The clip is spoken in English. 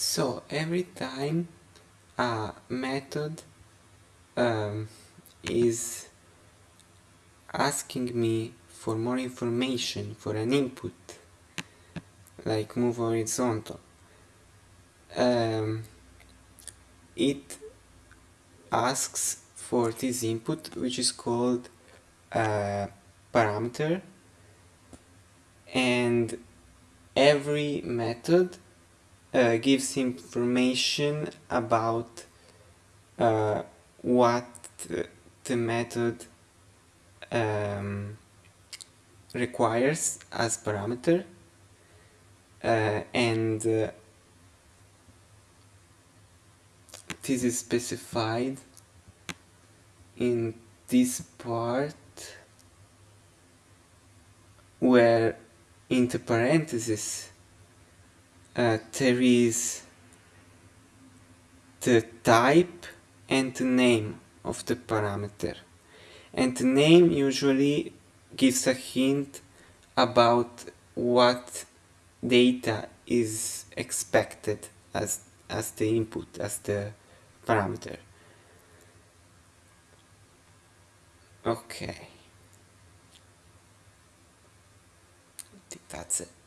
So every time a method um, is asking me for more information for an input like move horizontal um, it asks for this input which is called a parameter. And every method uh, gives information about uh, what the method um, requires as parameter uh, and uh, this is specified in this part where in the parentheses uh, there is the type and the name of the parameter. And the name usually gives a hint about what data is expected as as the input as the parameter. Okay. I think that's it